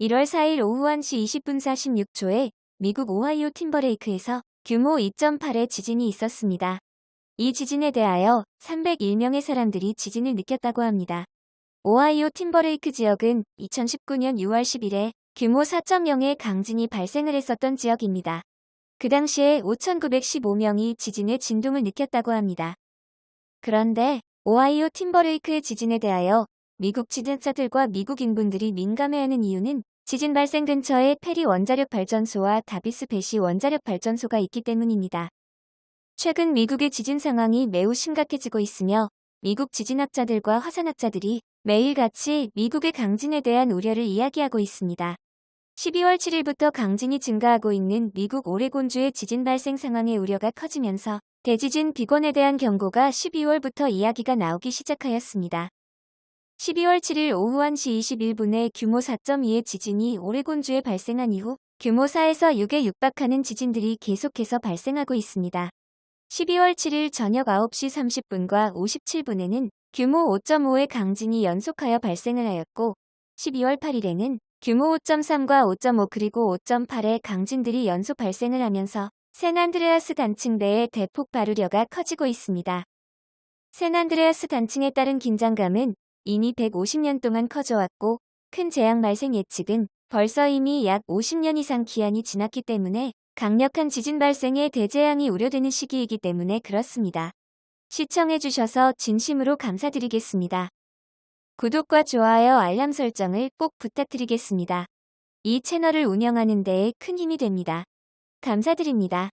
1월 4일 오후 1시 20분 46초에 미국 오하이오 팀버레이크에서 규모 2.8의 지진이 있었습니다. 이 지진에 대하여 301명의 사람들이 지진을 느꼈다고 합니다. 오하이오 팀버레이크 지역은 2019년 6월 10일에 규모 4.0의 강진이 발생을 했었던 지역입니다. 그 당시에 5,915명이 지진의 진동을 느꼈다고 합니다. 그런데 오하이오 팀버레이크의 지진에 대하여 미국 지진자들과 미국 인분들이 민감해하는 이유는 지진 발생 근처에 페리 원자력 발전소와 다비스 배시 원자력 발전소가 있기 때문입니다. 최근 미국의 지진 상황이 매우 심각해지고 있으며 미국 지진학자들과 화산학자들이 매일같이 미국의 강진에 대한 우려를 이야기하고 있습니다. 12월 7일부터 강진이 증가하고 있는 미국 오레곤주의 지진 발생 상황의 우려가 커지면서 대지진 비권에 대한 경고가 12월부터 이야기가 나오기 시작하였습니다. 12월 7일 오후 1시 21분에 규모 4.2의 지진이 오레곤주에 발생한 이후 규모 4에서 6에 육박하는 지진들이 계속해서 발생하고 있습니다. 12월 7일 저녁 9시 30분과 57분에는 규모 5.5의 강진이 연속하여 발생을 하였고 12월 8일에는 규모 5.3과 5.5 그리고 5.8의 강진들이 연속 발생을 하면서 샌안드레아스 단층대의 대폭 발우려가 커지고 있습니다. 샌안드레아스 단층에 따른 긴장감은 이미 150년 동안 커져왔고 큰 재앙 발생 예측은 벌써 이미 약 50년 이상 기한이 지났기 때문에 강력한 지진 발생에 대재앙이 우려되는 시기이기 때문에 그렇습니다. 시청해주셔서 진심으로 감사드리겠습니다. 구독과 좋아요 알람 설정을 꼭 부탁드리겠습니다. 이 채널을 운영하는 데에 큰 힘이 됩니다. 감사드립니다.